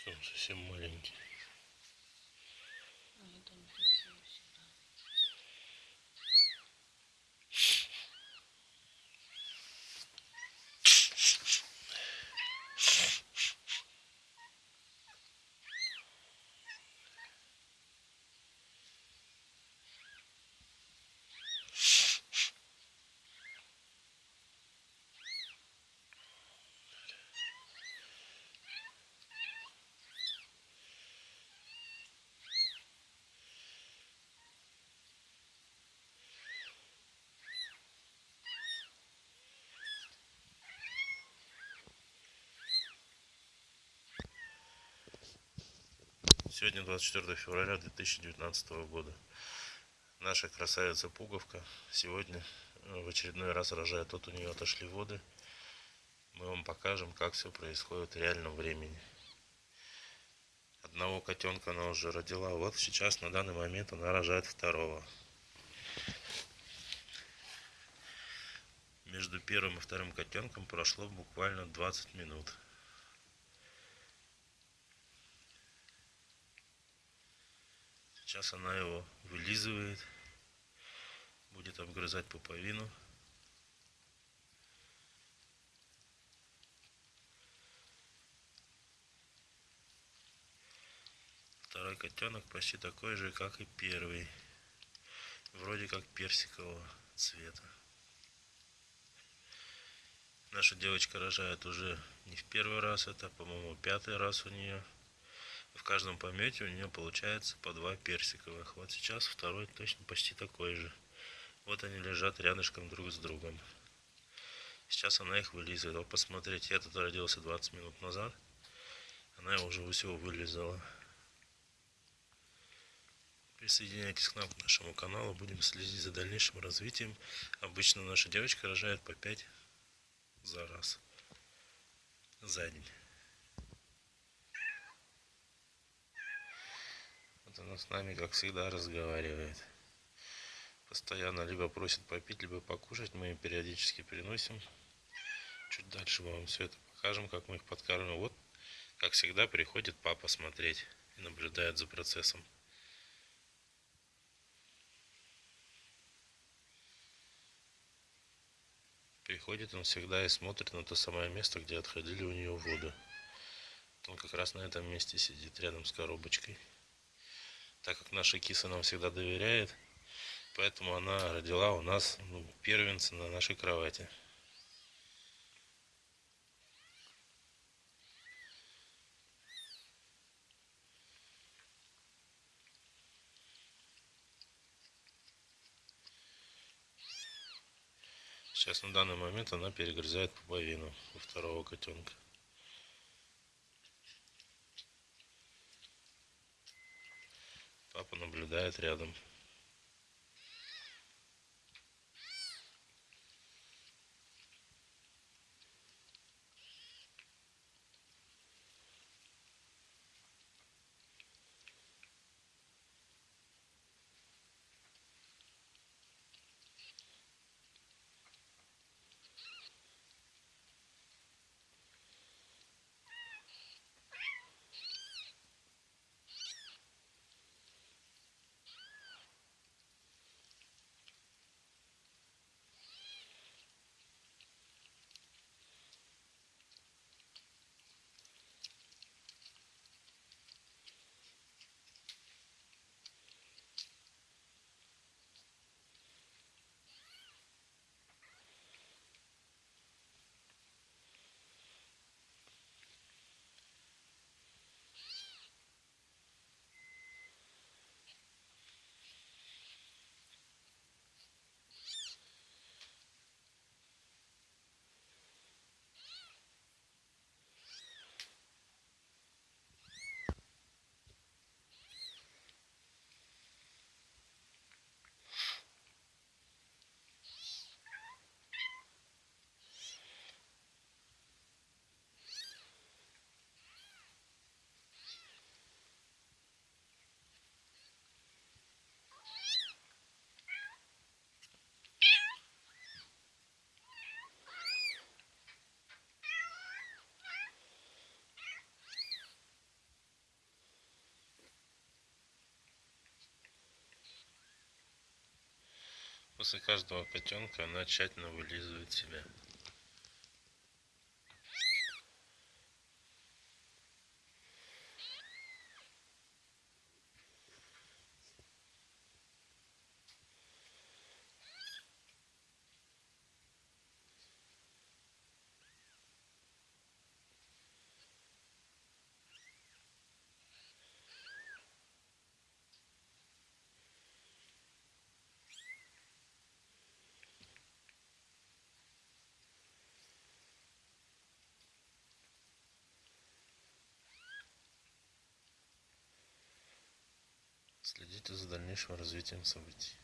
Что он совсем маленький. Они Сегодня 24 февраля 2019 года. Наша красавица Пуговка сегодня э, в очередной раз рожает. Тут у нее отошли воды. Мы вам покажем, как все происходит в реальном времени. Одного котенка она уже родила. Вот сейчас, на данный момент, она рожает второго. Между первым и вторым котенком прошло буквально 20 минут. Сейчас она его вылизывает, будет обгрызать пуповину. Второй котенок почти такой же, как и первый. Вроде как персикового цвета. Наша девочка рожает уже не в первый раз, это, по-моему, пятый раз у нее. В каждом помете у нее получается по два персиковых. Вот сейчас второй точно почти такой же. Вот они лежат рядышком друг с другом. Сейчас она их вылизывает. Вот посмотрите, этот родился 20 минут назад. Она его уже всего вылизала. Присоединяйтесь к нам, к нашему каналу. Будем следить за дальнейшим развитием. Обычно наша девочка рожает по 5 за раз. За день. Вот она с нами, как всегда, разговаривает. Постоянно либо просит попить, либо покушать. Мы им периодически приносим. Чуть дальше мы вам все это покажем, как мы их подкармливаем. Вот, как всегда, приходит папа смотреть и наблюдает за процессом. Приходит он всегда и смотрит на то самое место, где отходили у нее воды. Он как раз на этом месте сидит, рядом с коробочкой так как наша киса нам всегда доверяет, поэтому она родила у нас ну, первенца на нашей кровати. Сейчас на данный момент она перегрызает пуповину у второго котенка. Папа наблюдает рядом. После каждого котенка она тщательно вылизывает себя. Следите за дальнейшим развитием событий.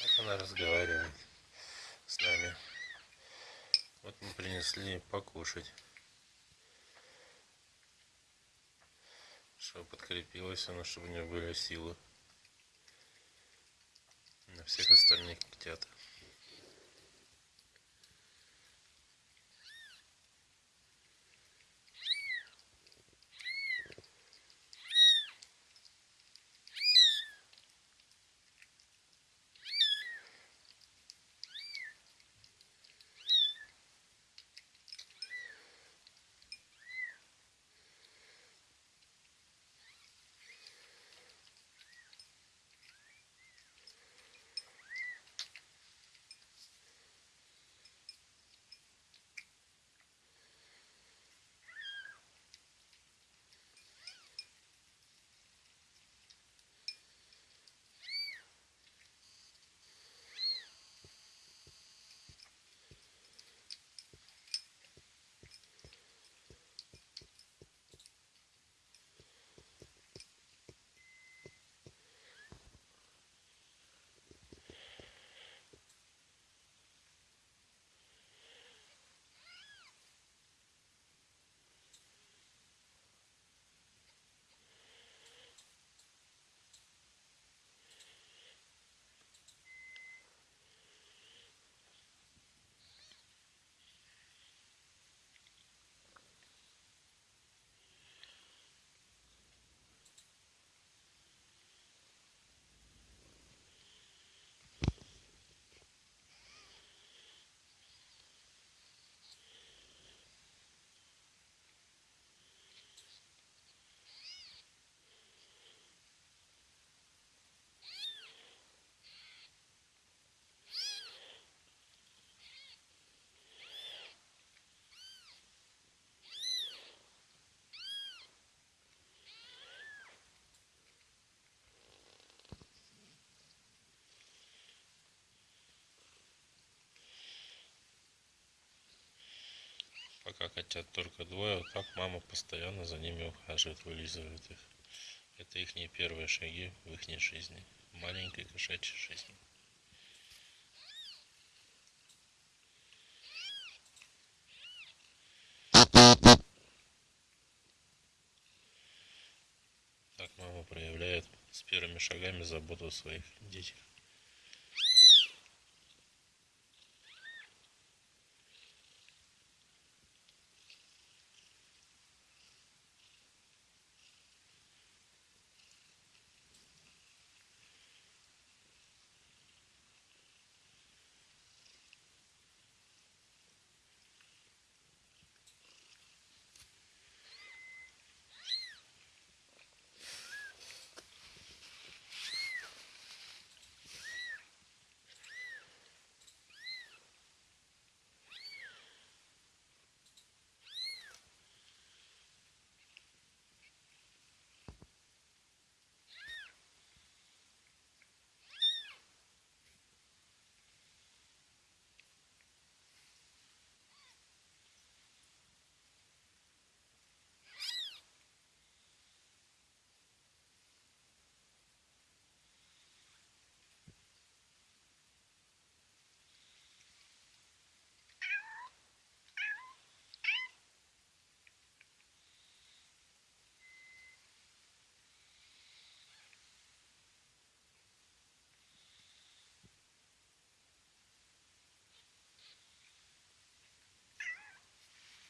Так она разговаривает с нами. Вот мы принесли покушать. Чтобы подкрепилась она, чтобы у нее были силы. На всех остальных котят. Пока котят только двое, вот так мама постоянно за ними ухаживает, вылизывает их. Это их не первые шаги в их жизни, маленькой кошачьей жизни. Так мама проявляет с первыми шагами заботу о своих детях.